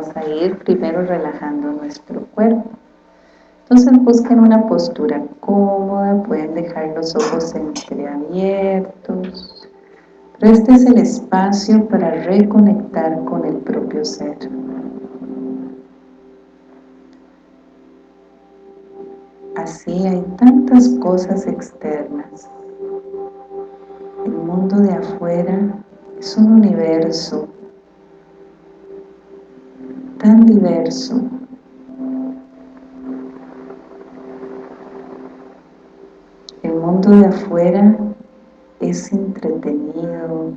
vamos a ir primero relajando nuestro cuerpo. Entonces busquen una postura cómoda, pueden dejar los ojos entreabiertos. Pero este es el espacio para reconectar con el propio ser. Así hay tantas cosas externas. El mundo de afuera es un universo tan diverso. El mundo de afuera es entretenido.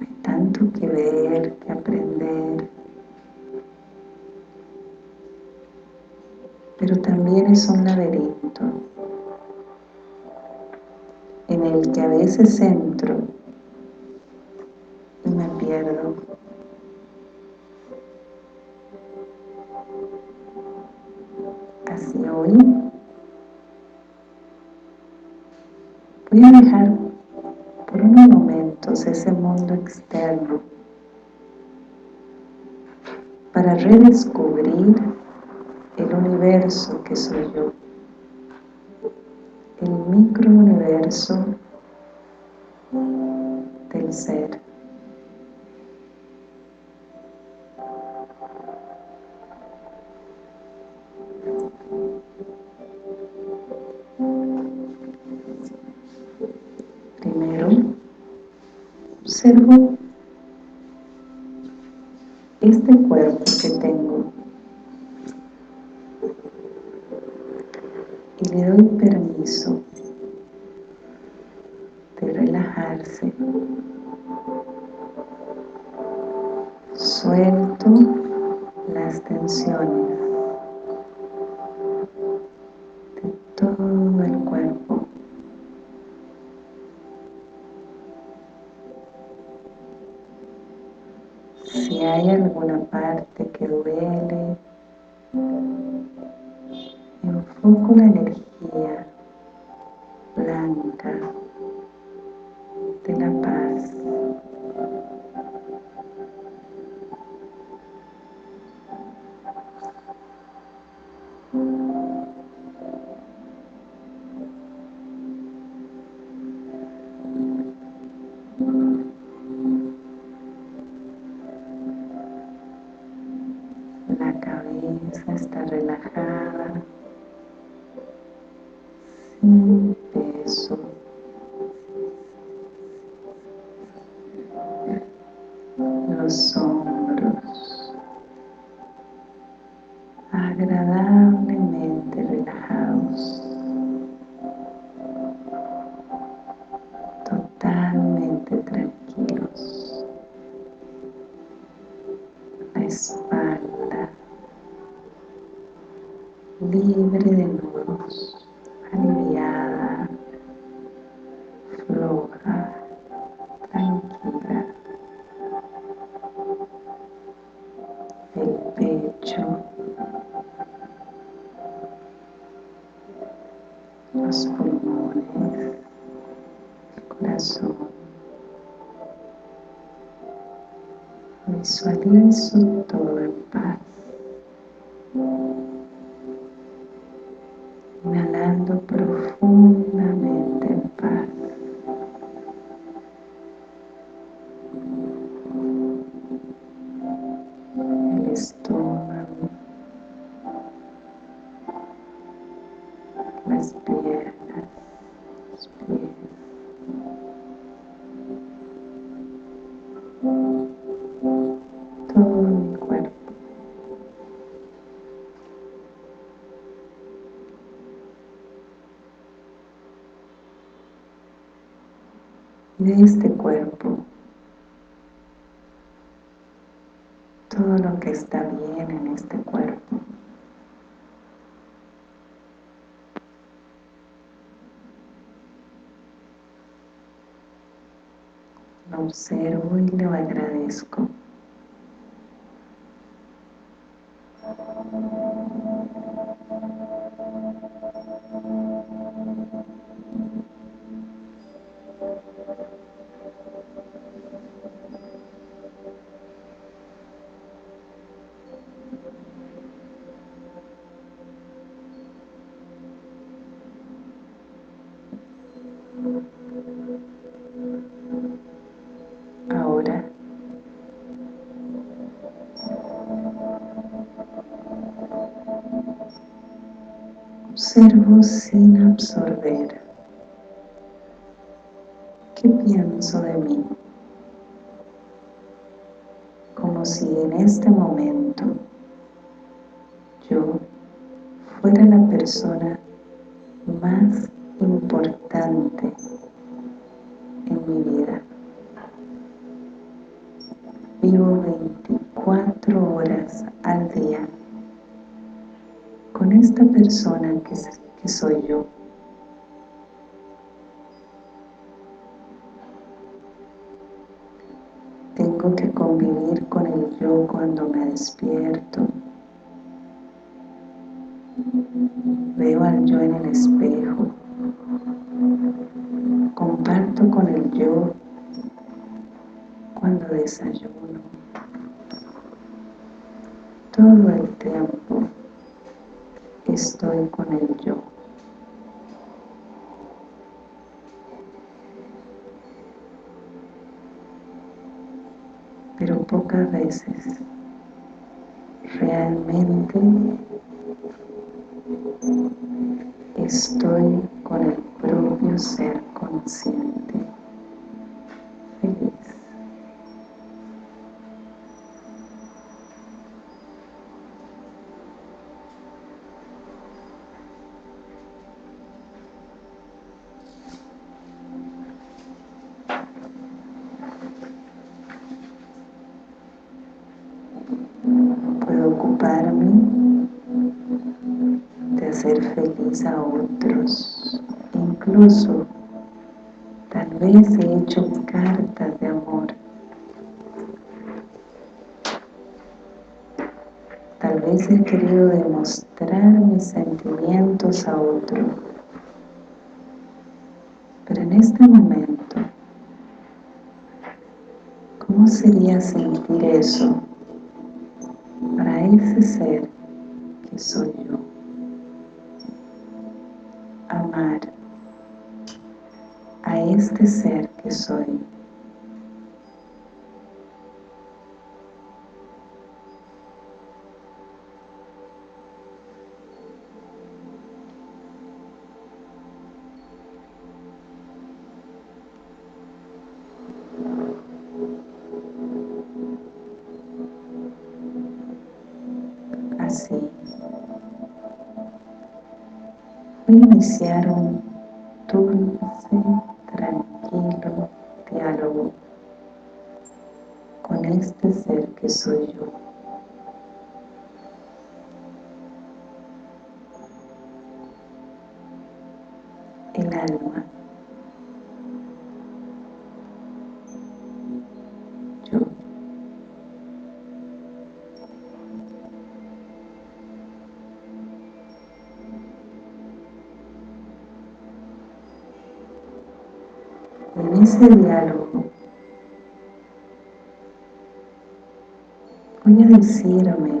Hay tanto que ver, que aprender. Pero también es un laberinto en el que a veces entro voy a dejar por unos momentos ese mundo externo para redescubrir el universo que soy yo, el microuniverso del ser. Observo sin de este cuerpo. Todo lo que está bien en este cuerpo. Lo observo y lo agradezco Observo sin absorber. ¿Qué pienso de mí? Como si en este momento yo fuera la persona más importante en mi vida. Vivo 24 horas al día con esta persona que, que Tengo que convivir con el yo cuando me despierto. Veo al yo en el espejo. Comparto con el yo cuando desayuno. Todo el a otro. Pero en este momento, ¿cómo sería sentir eso para ese ser que soy yo? Amar a este ser que soy. Voy ese diálogo voy a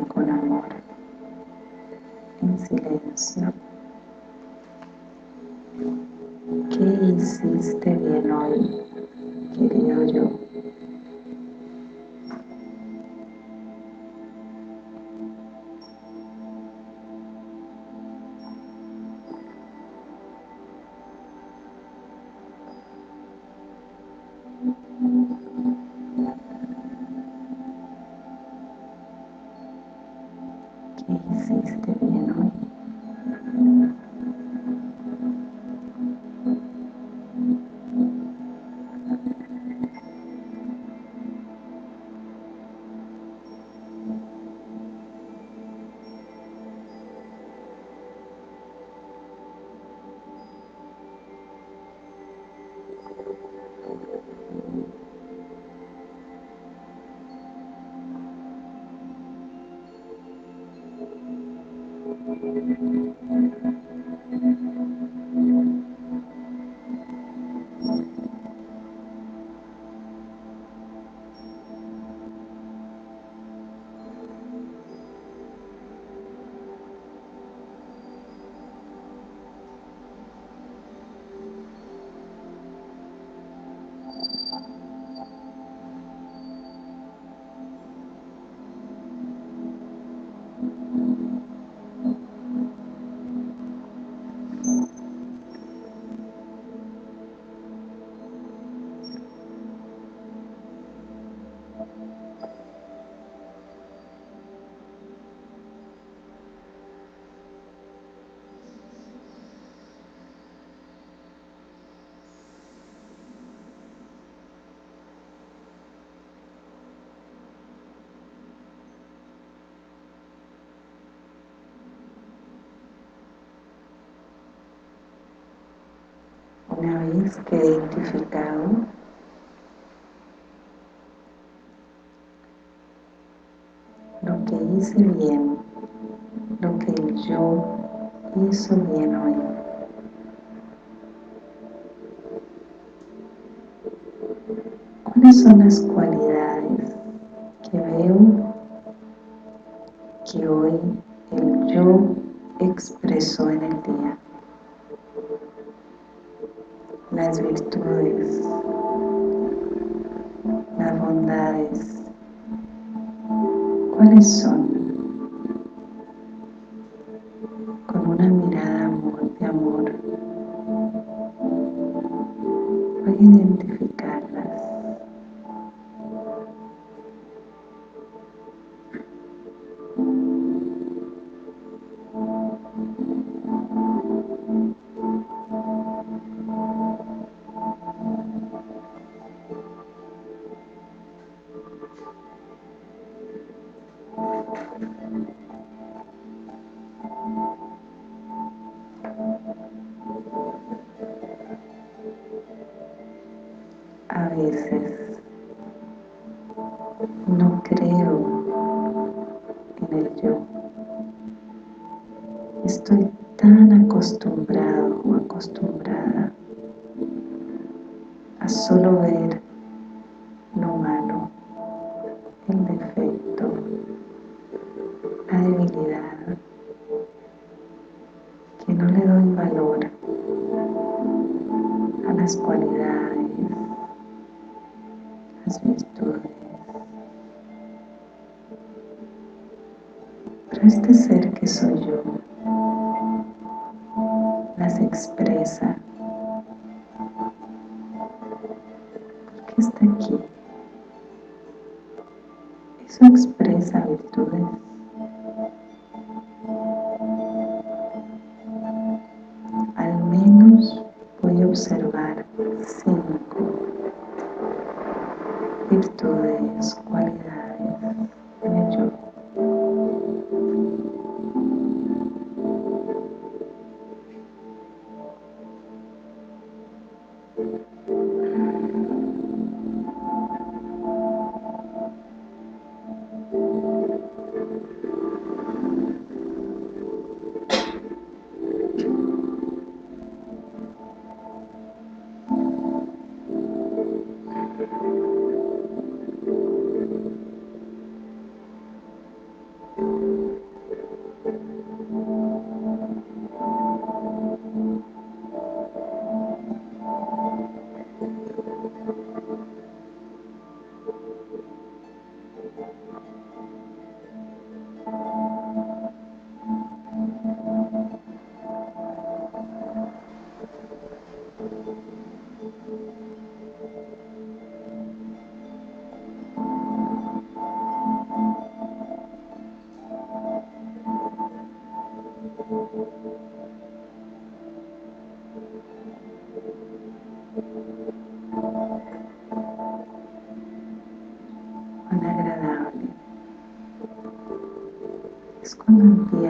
Una vez que he identificado lo que hice bien, lo que yo hizo bien hoy. ¿Cuáles son las cualidades que veo que hoy el yo expresó en el día? Las virtudes, las bondades, ¿cuáles son? Con una mirada de amor, voy a veces no creo en el yo. Estoy tan acostumbrado o acostumbrada a solo ver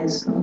cuando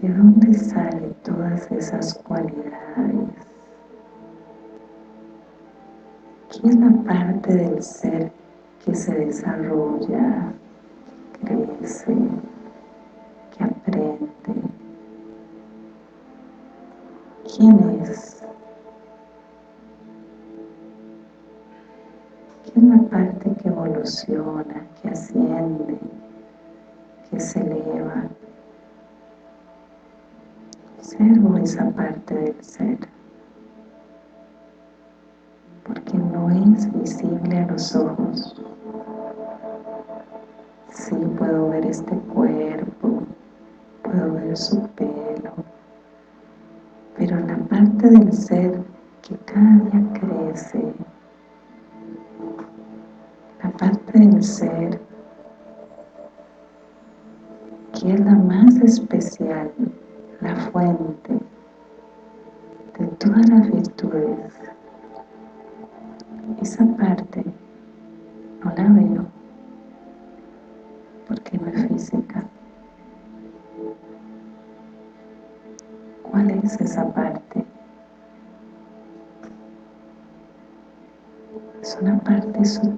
¿De dónde salen todas esas cualidades? ¿Qué es la parte del ser que se desarrolla, ser, porque no es visible a los ojos. Sí puedo ver este cuerpo, puedo ver su pelo, pero la parte del ser que cada día crece, parte del ser que es la más especial, la fuente todas las virtudes. Esa parte no la veo porque no es física. ¿Cuál es esa parte? Es una parte sutil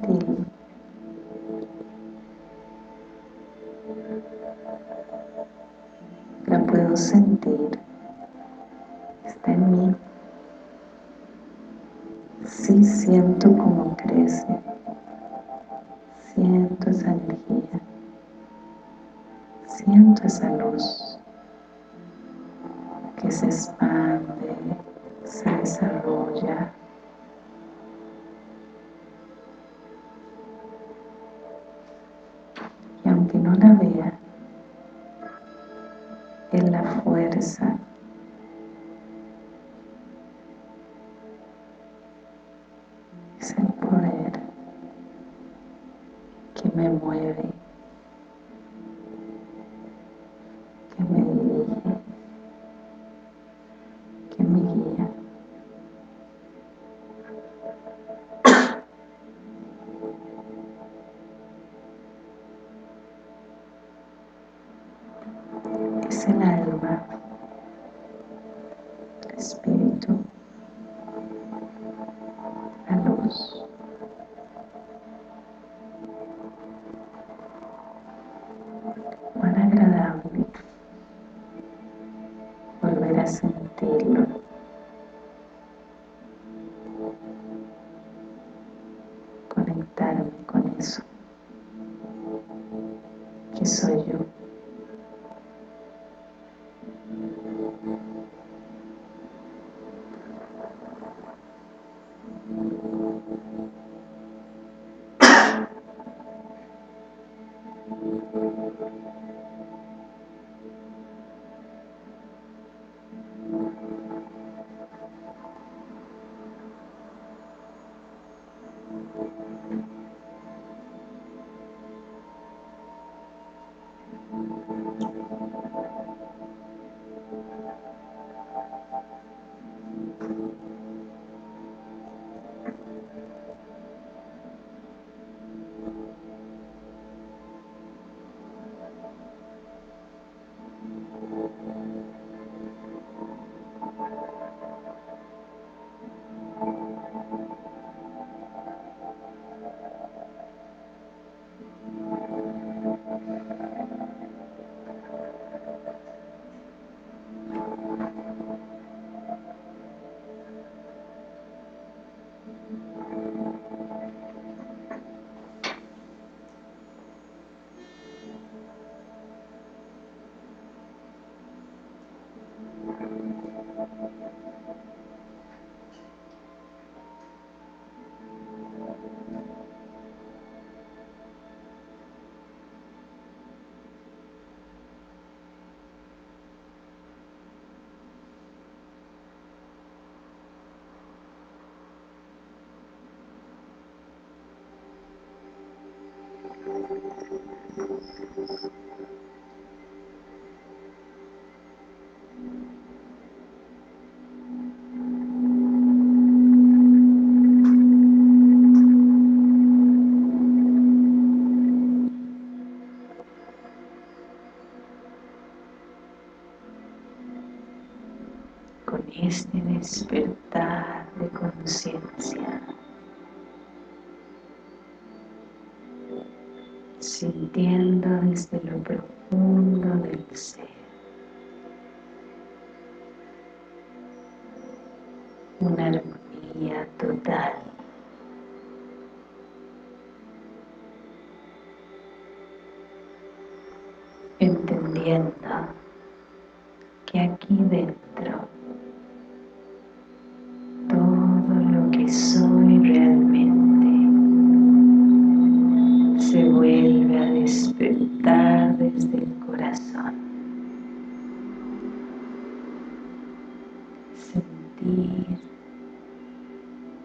Sentir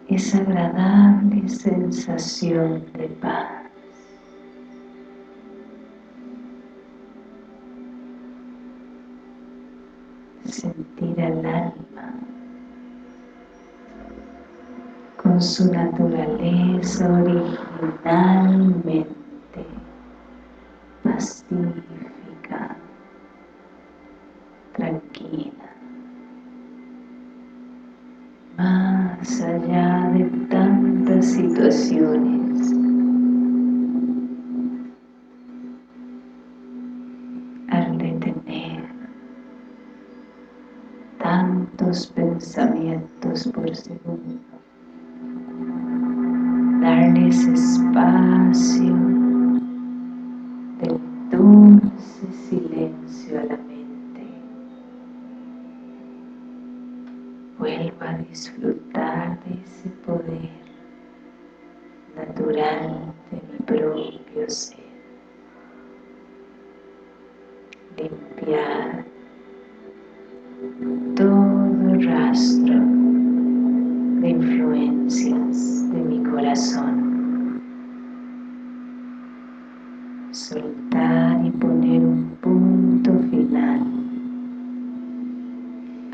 esa agradable sensación de paz. Sentir al alma su naturaleza originalmente pacífica, situaciones. Al detener tantos pensamientos por segundo, darles espacio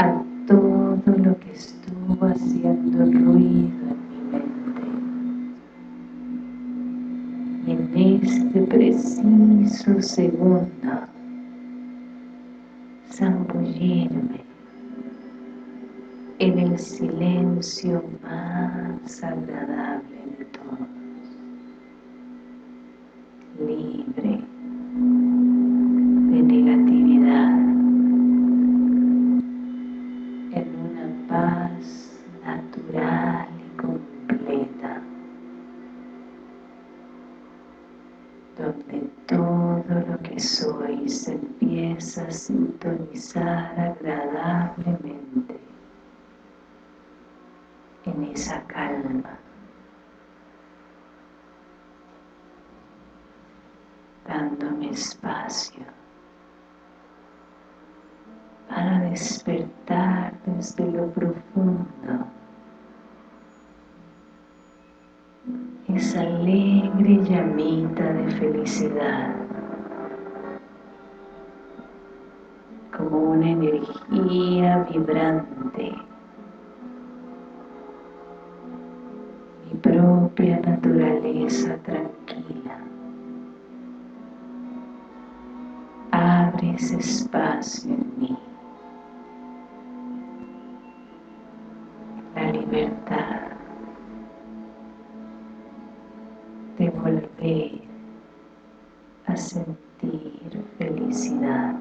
a todo lo que estuvo haciendo ruido en mi mente. Y en este preciso segundo, zambullirme en el silencio más agradable de todos, para despertar desde lo profundo esa alegre llamita de felicidad como una energía vibrante propia naturaleza tranquila. Ese espacio en mí. La libertad de volver a sentir felicidad.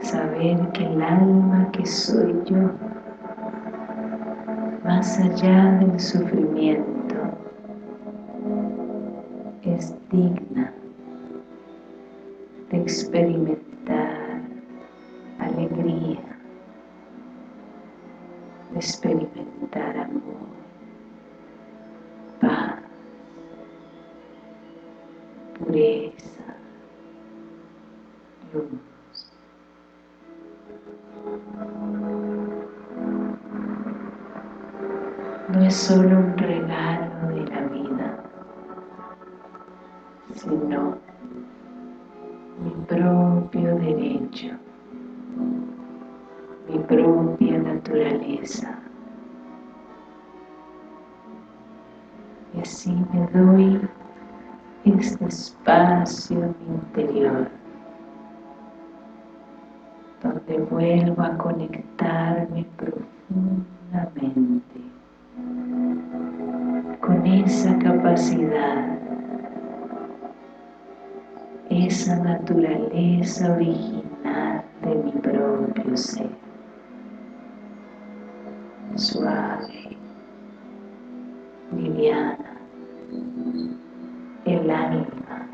Saber que el alma que soy yo más allá del sufrimiento, naturaleza original de mi propio ser, suave, liviana, el alma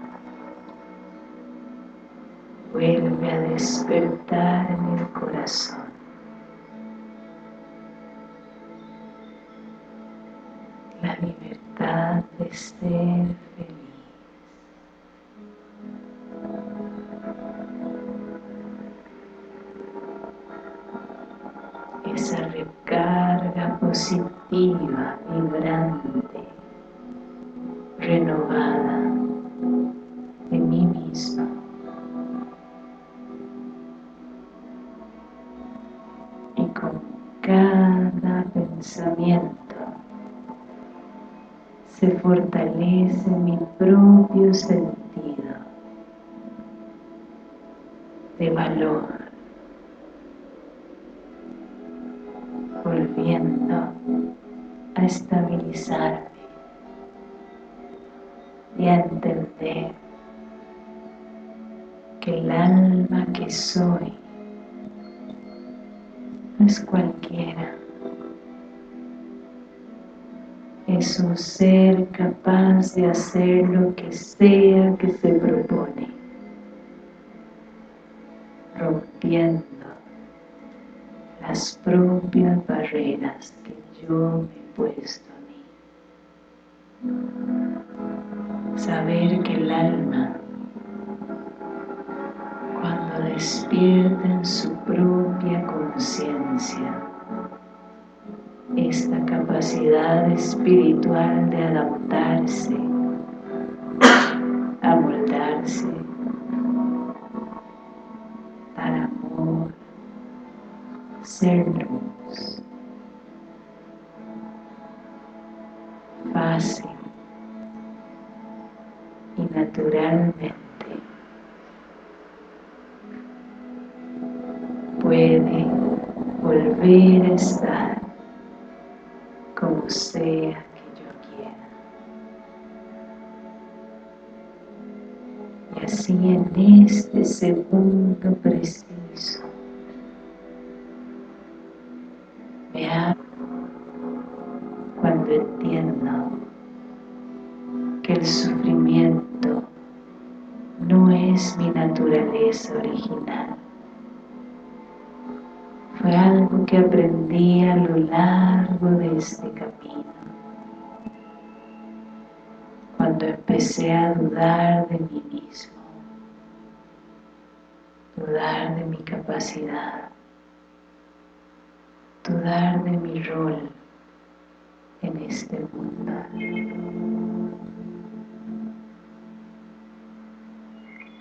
vuelve a despertar en el corazón. Fortalece mi propio sentido de valor, volviendo a estabilizarme y a entender que el alma que soy no es cualquiera, es un ser capaz de hacer lo que sea que se propone, rompiendo las propias barreras que yo me he puesto a mí. Saber que el alma, cuando despierta en su propia conciencia, esta capacidad espiritual de adaptarse, a moldarse, dar amor, ser lo largo de este camino. Cuando empecé a dudar de mí mismo, dudar de mi capacidad, dudar de mi rol en este mundo.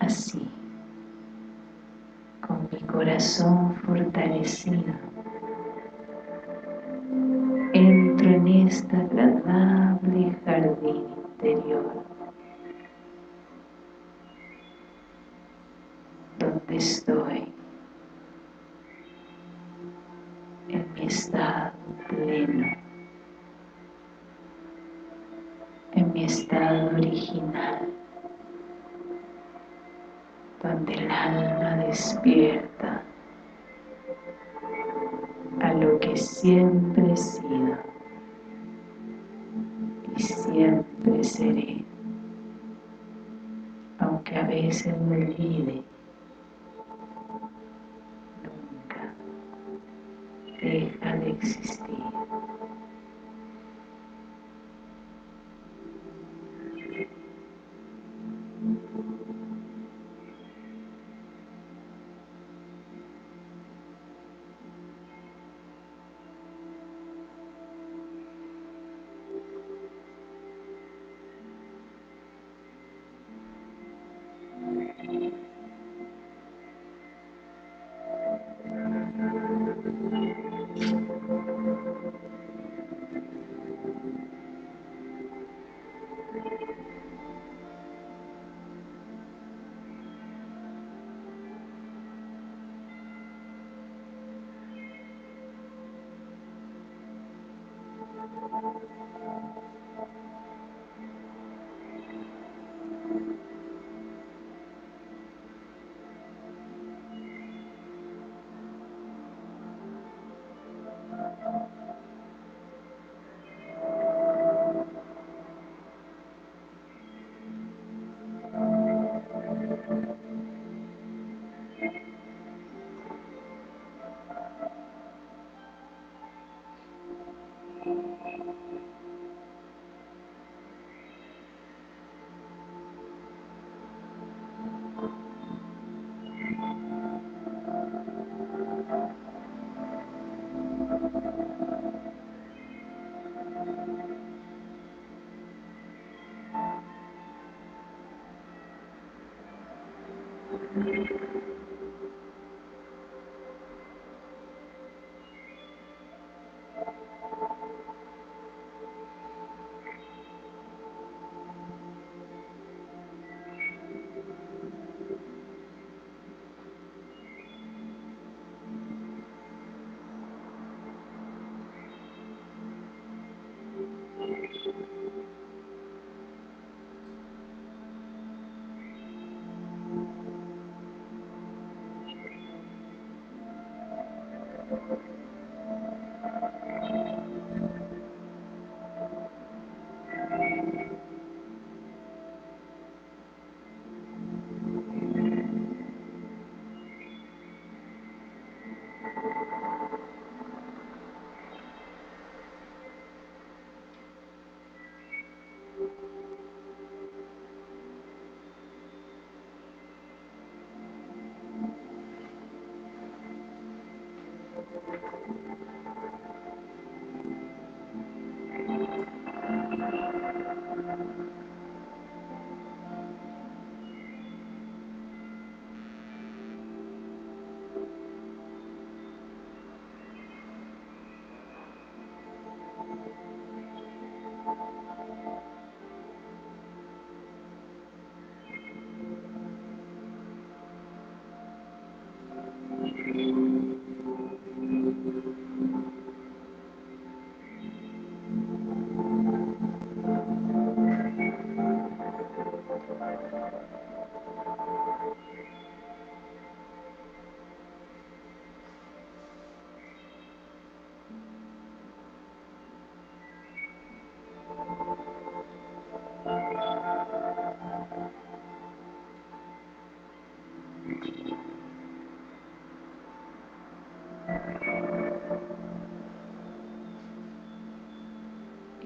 Así con mi corazón fortalecido, estoy en mi estado pleno, en mi estado original donde el alma despierta a lo que siempre he sido y siempre seré, aunque a veces me olvide, Steve.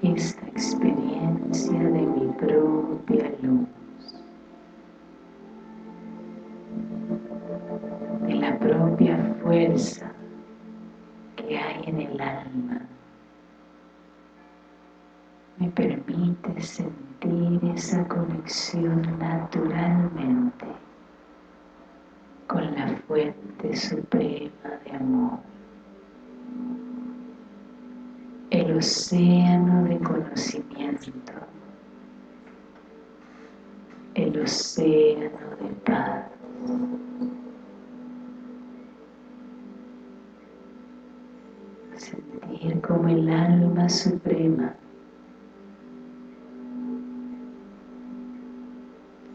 Esta experiencia de mi propia luz, de la propia fuerza que hay en el alma. Me permite sentir esa conexión naturalmente con la fuente suprema amor. El océano de conocimiento, el océano de paz. Sentir como el alma suprema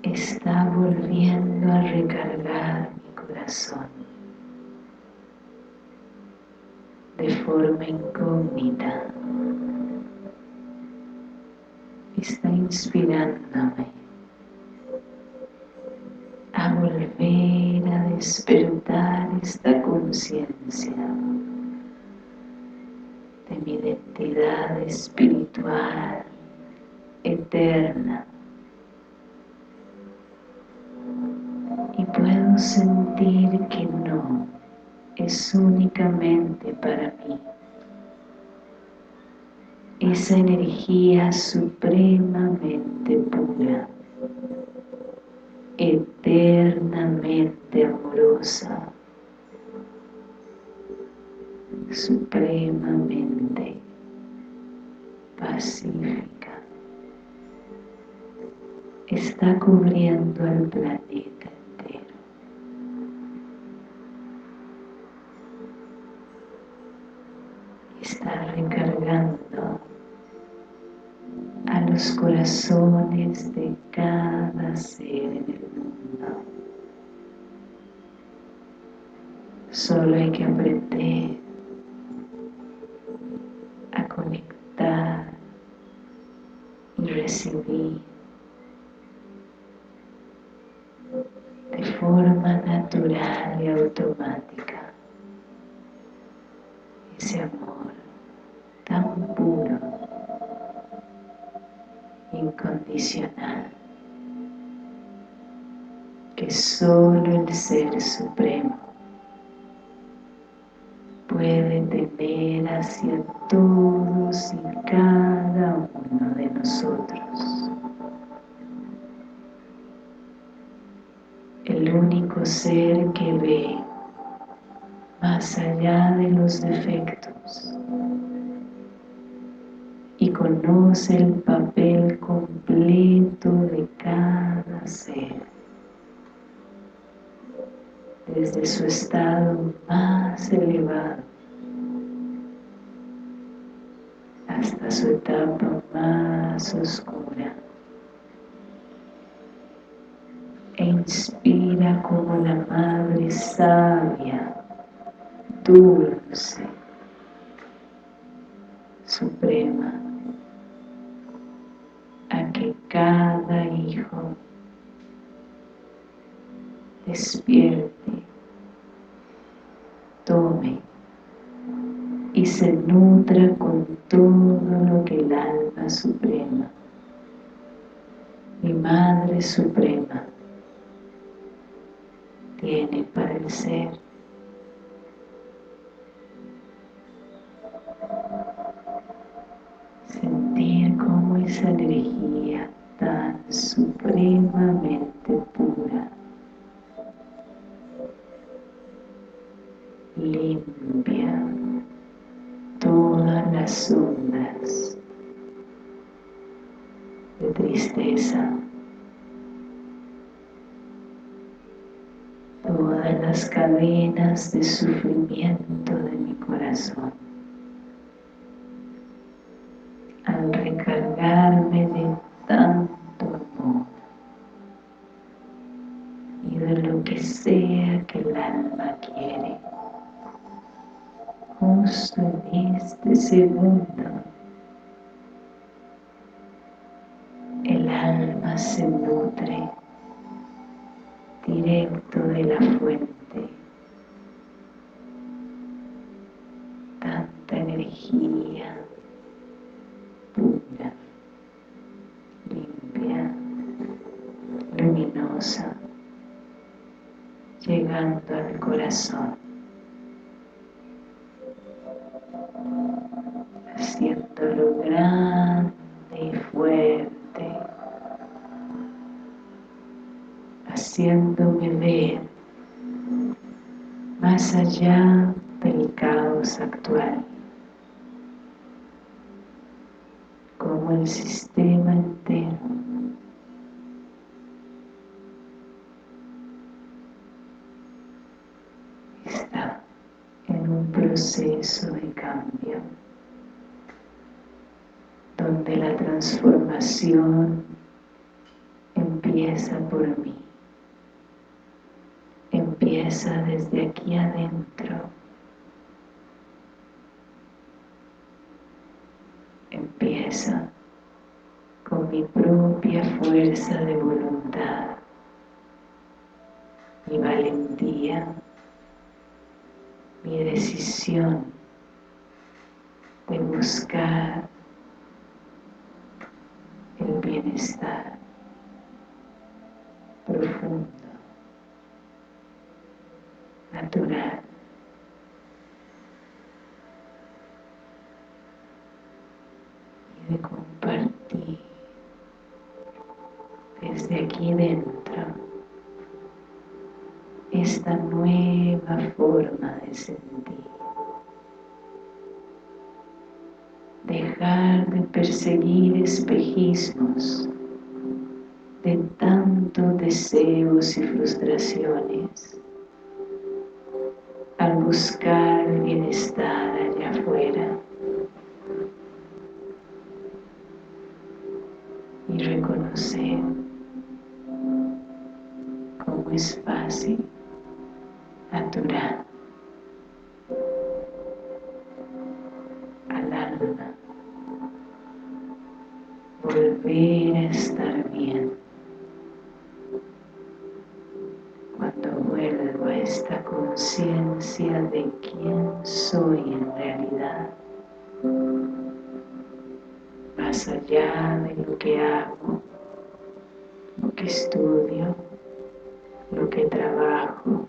está volviendo a recargar mi corazón de forma incógnita. Está inspirándome a volver a despertar esta conciencia de mi identidad espiritual eterna y puedo sentir que no es únicamente para. Esa energía supremamente pura, eternamente amorosa, supremamente pacífica, está cubriendo el planeta está recargando los corazones de cada ser en el mundo. Solo hay que aprender a conectar y recibir de forma natural y automática incondicional, que solo el Ser Supremo puede tener hacia todos y cada uno de nosotros. El único ser que ve más allá de los defectos y conoce el papel completo de cada ser. Desde su estado más elevado hasta su etapa más oscura. E inspira como la madre sabia dulce suprema despierte, tome y se nutra con todo lo que el alma suprema, mi Madre Suprema, tiene para el ser. Sentir como esa energía tan supremamente pura limpia todas las ondas de tristeza, todas las cadenas de sufrimiento de mi corazón. En este segundo. El alma se nutre directo de la fuente. Tanta energía pura limpia luminosa llegando al corazón haciéndome ver más allá del caos actual, como el sistema entero está en un proceso de cambio donde la transformación empieza por mí desde aquí adentro empieza con mi propia fuerza de voluntad mi valentía mi decisión de buscar el bienestar profundo, natural. Y de compartir desde dentro esta nueva forma de sentir. Dejar de perseguir espejismos de tantos deseos y frustraciones al buscar el bienestar que trabajo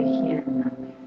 protegiéndome. Y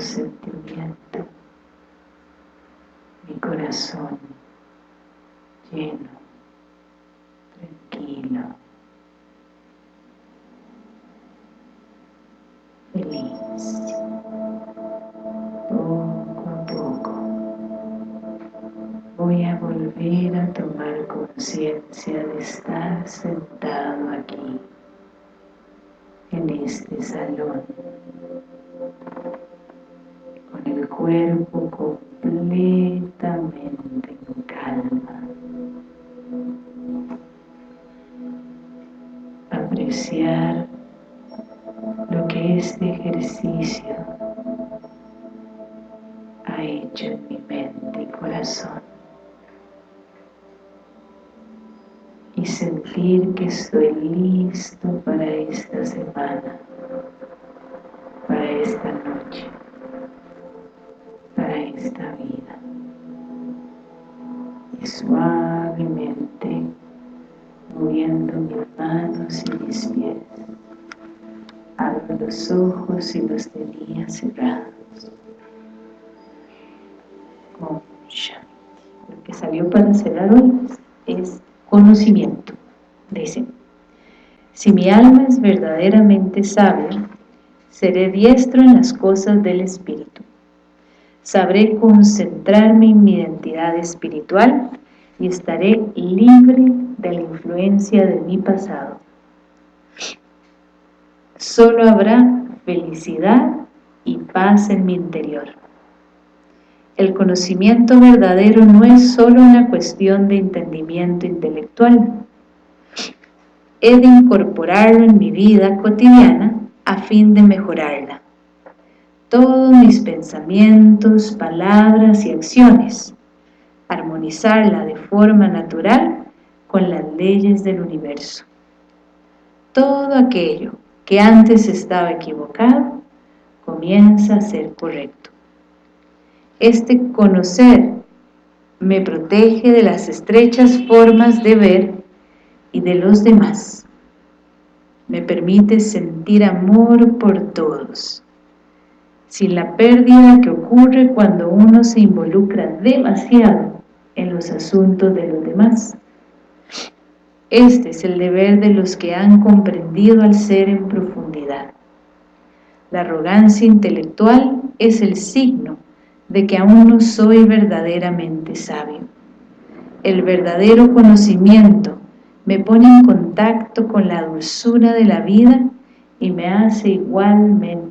sentimiento. Mi corazón lleno, tranquilo, feliz, poco a poco voy a volver a tomar conciencia de estar sentado aquí, en este salón, cuerpo completamente en calma. Apreciar lo que este ejercicio ha hecho en mi mente y corazón. Y sentir que estoy listo para esta semana, suavemente moviendo mis manos y mis pies. Abro los ojos y los tenía cerrados. Lo que salió para cerrar hoy es conocimiento dice. Si mi alma es verdaderamente sabia seré diestro en las cosas del Espíritu. Sabré concentrarme en mi identidad espiritual y estaré libre de la influencia de mi pasado. Solo habrá felicidad y paz en mi interior. El conocimiento verdadero no es solo una cuestión de entendimiento intelectual. He de incorporarlo en mi vida cotidiana a fin de mejorarla todos mis pensamientos, palabras y acciones, armonizarla de forma natural con las leyes del universo. Todo aquello que antes estaba equivocado comienza a ser correcto. Este conocer me protege de las estrechas formas de ver y de los demás. Me permite sentir amor por todos, sin la pérdida que ocurre cuando uno se involucra demasiado en los asuntos de los demás. Este es el deber de los que han comprendido al ser en profundidad. La arrogancia intelectual es el signo de que aún no soy verdaderamente sabio. El verdadero conocimiento me pone en contacto con la dulzura de la vida y me hace igualmente